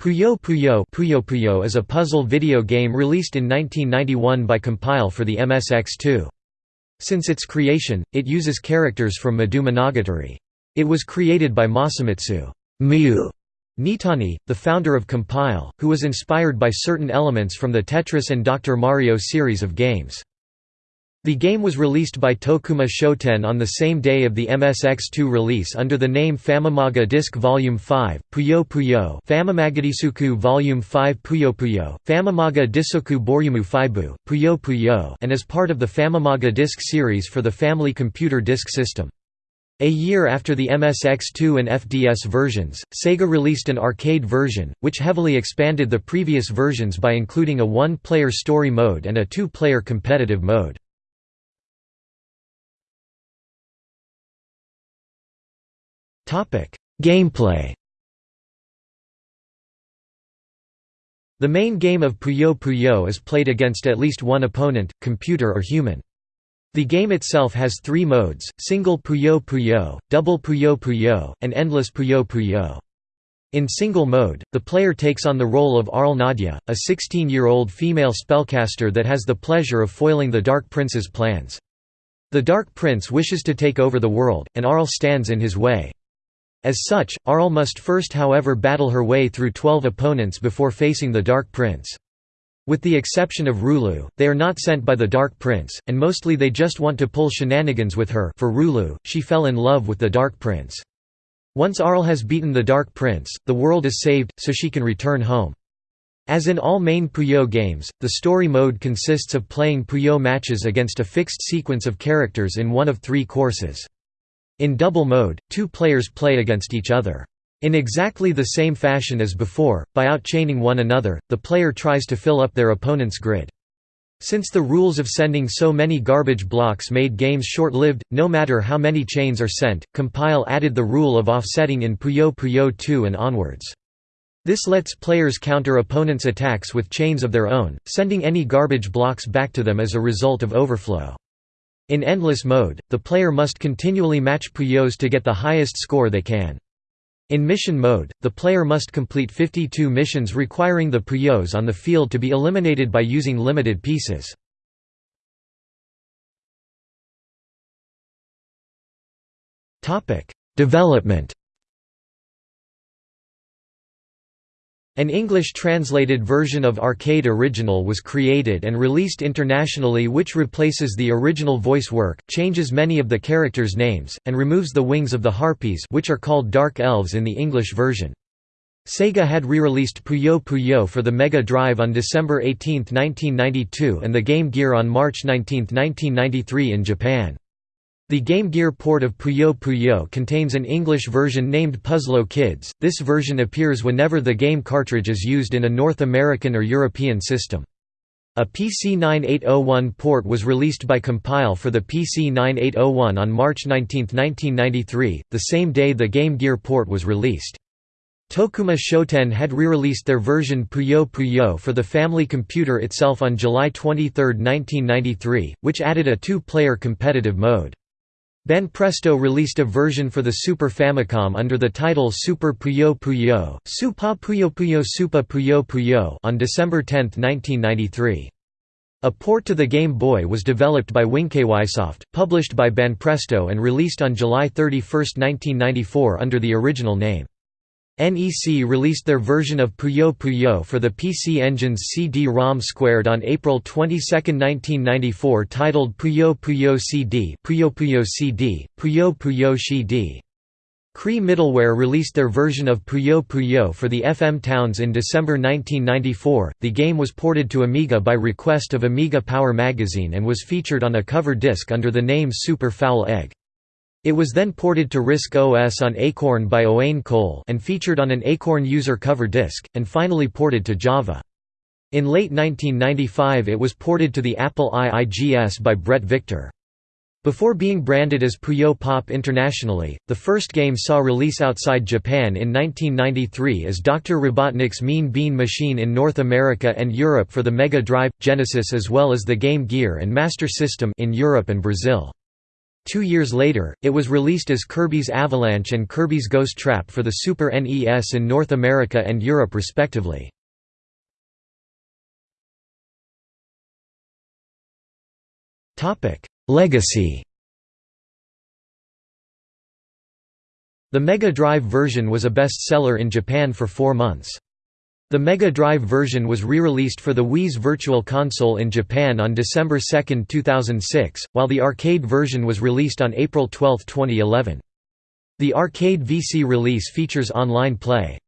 Puyo Puyo Puyo Puyo is a puzzle video game released in 1991 by Compile for the MSX2. Since its creation, it uses characters from Madou Monogatari. It was created by Masamitsu Miyu Nitani, the founder of Compile, who was inspired by certain elements from the Tetris and Dr. Mario series of games. The game was released by Tokuma Shoten on the same day of the MSX2 release under the name Famamaga Disc Volume 5, Puyo Puyo Famamagadisoku Volume 5 Puyo Puyo, Famamaga Disoku Boryumu Fibu, Puyo Puyo and as part of the Famamaga Disc series for the Family Computer Disk System. A year after the MSX2 and FDS versions, Sega released an arcade version, which heavily expanded the previous versions by including a one-player story mode and a two-player competitive mode. Gameplay The main game of Puyo Puyo is played against at least one opponent, computer or human. The game itself has three modes, single Puyo Puyo, double Puyo Puyo, and endless Puyo Puyo. In single mode, the player takes on the role of Arle Nadja, a 16-year-old female spellcaster that has the pleasure of foiling the Dark Prince's plans. The Dark Prince wishes to take over the world, and Arl stands in his way. As such, Arle must first however battle her way through 12 opponents before facing the Dark Prince. With the exception of Rulue, they are not sent by the Dark Prince, and mostly they just want to pull shenanigans with her for Rulue, she fell in love with the Dark Prince. Once Arle has beaten the Dark Prince, the world is saved, so she can return home. As in all main Puyo games, the story mode consists of playing Puyo matches against a fixed sequence of characters in one of three courses. In double mode, two players play against each other. In exactly the same fashion as before, by outchaining one another, the player tries to fill up their opponent's grid. Since the rules of sending so many garbage blocks made games short-lived, no matter how many chains are sent, Compile added the rule of offsetting in Puyo Puyo 2 and onwards. This lets players counter opponents' attacks with chains of their own, sending any garbage blocks back to them as a result of overflow. In endless mode, the player must continually match Puyos to get the highest score they can. In mission mode, the player must complete 52 missions requiring the Puyos on the field to be eliminated by using limited pieces. Development An English-translated version of Arcade Original was created and released internationally which replaces the original voice work, changes many of the characters' names, and removes the wings of the harpies which are called Dark Elves in the English version. Sega had re-released Puyo Puyo for the Mega Drive on December 18, 1992 and the Game Gear on March 19, 1993 in Japan. The Game Gear port of Puyo Puyo contains an English version named Puzlow Kids. This version appears whenever the game cartridge is used in a North American or European system. A PC 9801 port was released by Compile for the PC 9801 on March 19, 1993, the same day the Game Gear port was released. Tokuma Shoten had re-released their version Puyo Puyo for the family computer itself on July 23, 1993, which added a two-player competitive mode. Banpresto released a version for the Super Famicom under the title Super Puyo Puyo, Supa Puyo Puyo Supa Puyo Puyo on December 10, 1993. A port to the Game Boy was developed by Winky Soft, published by Banpresto and released on July 31, 1994 under the original name. NEC released their version of Puyo Puyo for the PC Engine's CD-ROM squared on April 22, 1994 titled Puyo Puyo CD Puyo Puyo CD, Puyo Puyo CD. CRI Middleware released their version of Puyo Puyo for the FM Towns in December 1994. The game was ported to Amiga by request of Amiga Power magazine and was featured on a cover disc under the name Super Foul Egg. It was then ported to RISC OS on Acorn by Owain Cole and featured on an Acorn user cover disk, and finally ported to Java. In late 1995 it was ported to the Apple IIGS by Bret Victor. Before being branded as Puyo Pop internationally, the first game saw release outside Japan in 1993 as Dr. Robotnik's Mean Bean Machine in North America and Europe for the Mega Drive, Genesis as well as the Game Gear and Master System in Europe and Brazil. Two years later, it was released as Kirby's Avalanche and Kirby's Ghost Trap for the Super NES in North America and Europe respectively. Legacy The Mega Drive version was a best-seller in Japan for four months. The Mega Drive version was re-released for the Wii's Virtual Console in Japan on December 2, 2006, while the arcade version was released on April 12, 2011. The arcade VC release features online play.